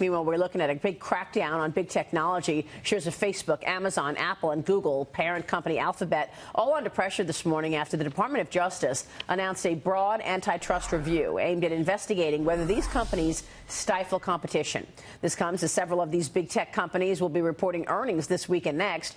Meanwhile, we're looking at a big crackdown on big technology. Shares of Facebook, Amazon, Apple, and Google, parent company Alphabet, all under pressure this morning after the Department of Justice announced a broad antitrust review aimed at investigating whether these companies stifle competition. This comes as several of these big tech companies will be reporting earnings this week and next.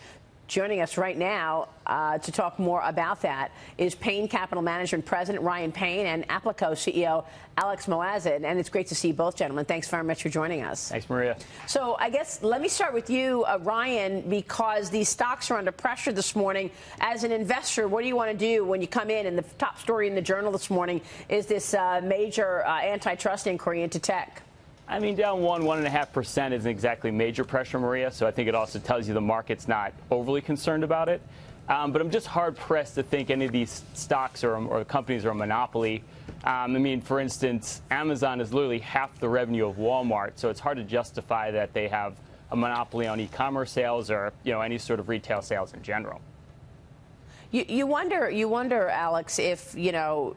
Joining us right now uh, to talk more about that is Payne Capital Management President Ryan Payne and Applico CEO Alex Moazed. And it's great to see both gentlemen. Thanks very much for joining us. Thanks, Maria. So I guess let me start with you, uh, Ryan, because these stocks are under pressure this morning. As an investor, what do you want to do when you come in? And the top story in the journal this morning is this uh, major uh, antitrust inquiry into tech. I mean, down one, one and a half percent isn't exactly major pressure, Maria. So I think it also tells you the market's not overly concerned about it. Um, but I'm just hard pressed to think any of these stocks or, or companies are a monopoly. Um, I mean, for instance, Amazon is literally half the revenue of Walmart, so it's hard to justify that they have a monopoly on e-commerce sales or you know any sort of retail sales in general. You, you, wonder, you wonder, Alex, if you know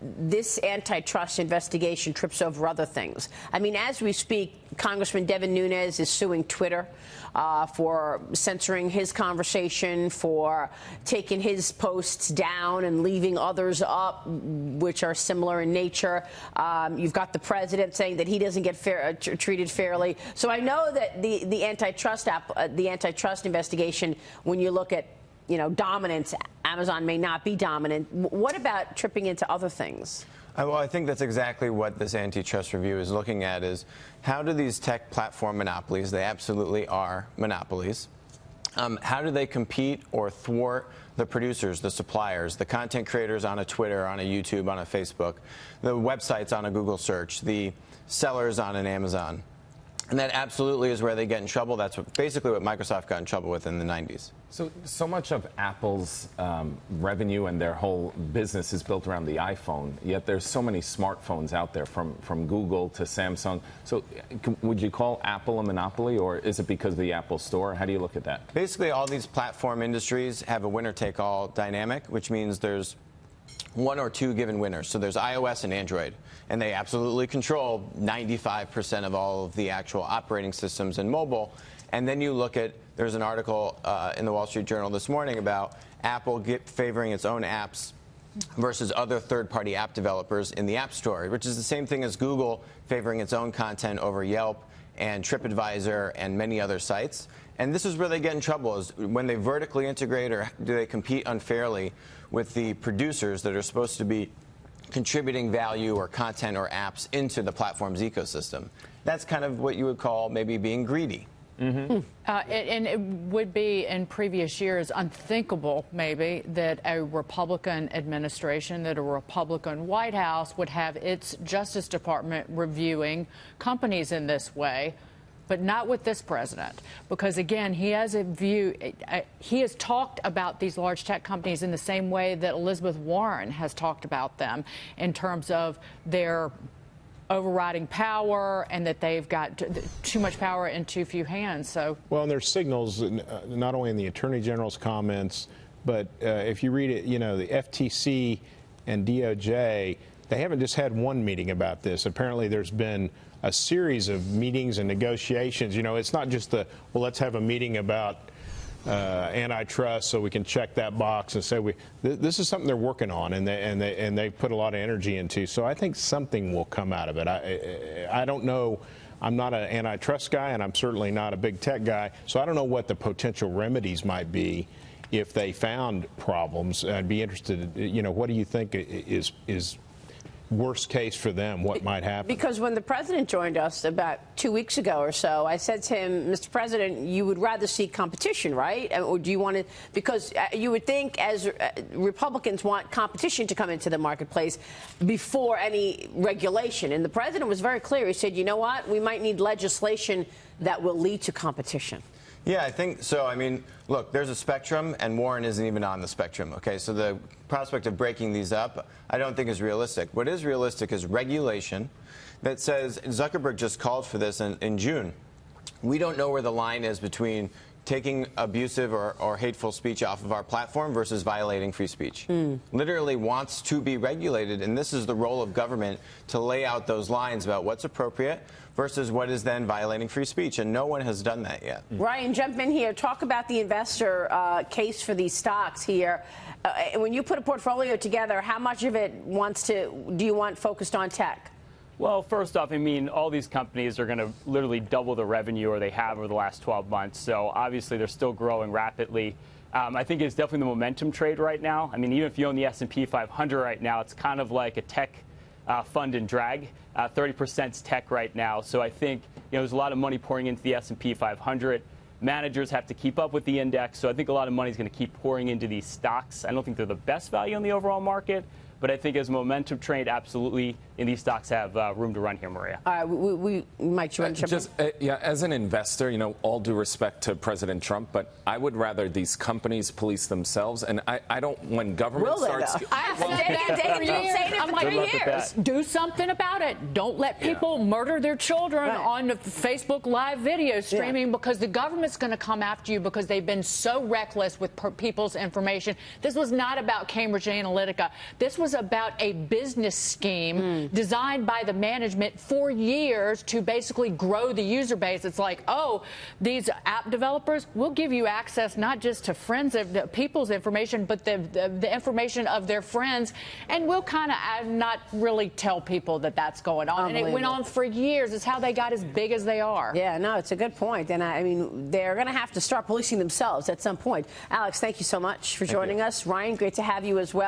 this antitrust investigation trips over other things. I mean, as we speak, Congressman Devin Nunes is suing Twitter uh, for censoring his conversation, for taking his posts down and leaving others up, which are similar in nature. Um, you've got the president saying that he doesn't get fair, uh, treated fairly. So I know that the the antitrust app, uh, the antitrust investigation, when you look at you know, dominance. Amazon may not be dominant. What about tripping into other things? Well, I think that's exactly what this antitrust review is looking at is how do these tech platform monopolies, they absolutely are monopolies, um, how do they compete or thwart the producers, the suppliers, the content creators on a Twitter, on a YouTube, on a Facebook, the websites on a Google search, the sellers on an Amazon? And that absolutely is where they get in trouble. That's what, basically what Microsoft got in trouble with in the 90s. So, so much of Apple's um, revenue and their whole business is built around the iPhone. Yet there's so many smartphones out there, from from Google to Samsung. So, would you call Apple a monopoly, or is it because of the Apple Store? How do you look at that? Basically, all these platform industries have a winner-take-all dynamic, which means there's one or two given winners. So there's iOS and Android, and they absolutely control 95% of all of the actual operating systems in mobile. And then you look at, there's an article uh, in the Wall Street Journal this morning about Apple favoring its own apps versus other third-party app developers in the App Store, which is the same thing as Google favoring its own content over Yelp and TripAdvisor and many other sites. And this is where they get in trouble, is when they vertically integrate or do they compete unfairly with the producers that are supposed to be contributing value or content or apps into the platform's ecosystem. That's kind of what you would call maybe being greedy. Mm -hmm. uh, and it would be in previous years unthinkable, maybe, that a Republican administration, that a Republican White House would have its Justice Department reviewing companies in this way but not with this president. Because again, he has a view, he has talked about these large tech companies in the same way that Elizabeth Warren has talked about them in terms of their overriding power and that they've got too much power in too few hands. So well, and there's signals uh, not only in the attorney general's comments, but uh, if you read it, you know, the FTC and DOJ, they haven't just had one meeting about this. Apparently, there's been a series of meetings and negotiations. You know, it's not just the well, let's have a meeting about uh, antitrust so we can check that box and say we th this is something they're working on and they and they and they put a lot of energy into. So I think something will come out of it. I I don't know. I'm not an antitrust guy, and I'm certainly not a big tech guy. So I don't know what the potential remedies might be if they found problems. I'd be interested. You know, what do you think is is worst case for them, what might happen? Because when the president joined us about two weeks ago or so, I said to him, Mr. President, you would rather see competition, right? Or do you want to, because uh, you would think as uh, Republicans want competition to come into the marketplace before any regulation. And the president was very clear. He said, you know what, we might need legislation that will lead to competition. Yeah, I think so. I mean, look, there's a spectrum, and Warren isn't even on the spectrum. Okay, so the prospect of breaking these up, I don't think is realistic. What is realistic is regulation that says Zuckerberg just called for this in, in June. We don't know where the line is between taking abusive or, or hateful speech off of our platform versus violating free speech. Literally wants to be regulated, and this is the role of government to lay out those lines about what's appropriate versus what is then violating free speech, and no one has done that yet. Ryan, jump in here. Talk about the investor uh, case for these stocks here. Uh, when you put a portfolio together, how much of it wants to do you want focused on tech? Well, first off, I mean, all these companies are going to literally double the revenue, or they have over the last 12 months. So obviously, they're still growing rapidly. Um, I think it's definitely the momentum trade right now. I mean, even if you own the S&P 500 right now, it's kind of like a tech uh, fund and drag. Uh, 30% is tech right now. So I think you know there's a lot of money pouring into the S&P 500. Managers have to keep up with the index, so I think a lot of money is going to keep pouring into these stocks. I don't think they're the best value in the overall market, but I think as momentum trade, absolutely, and these stocks have uh, room to run here, Maria. All right, we, we, we Mike, you want to jump in? Just uh, yeah, as an investor, you know, all due respect to President Trump, but I would rather these companies police themselves. And I, I don't when government Will they, starts. though? I Well, said that they- for they've been years. saying it I'm for like, three Good luck with years. do something about it. Don't let people murder their children Right. on the Facebook Live video streaming because the government's going to come after you because they've been so reckless with per- people's information. This was not about Cambridge Analytica. This was about a business scheme hmm. designed by the management for years to basically grow the user base. It's like, oh, these app developers will give you access not just to friends of the people's information, but the, the, the information of their friends, and we'll kind of not really tell people that that's going on. And it went on for years. It's how they got as big as they are. Yeah, no, it's a good point. And I, I mean, they're going to have to start policing themselves at some point. Alex, thank you so much for joining us. Ryan, great to have you as well.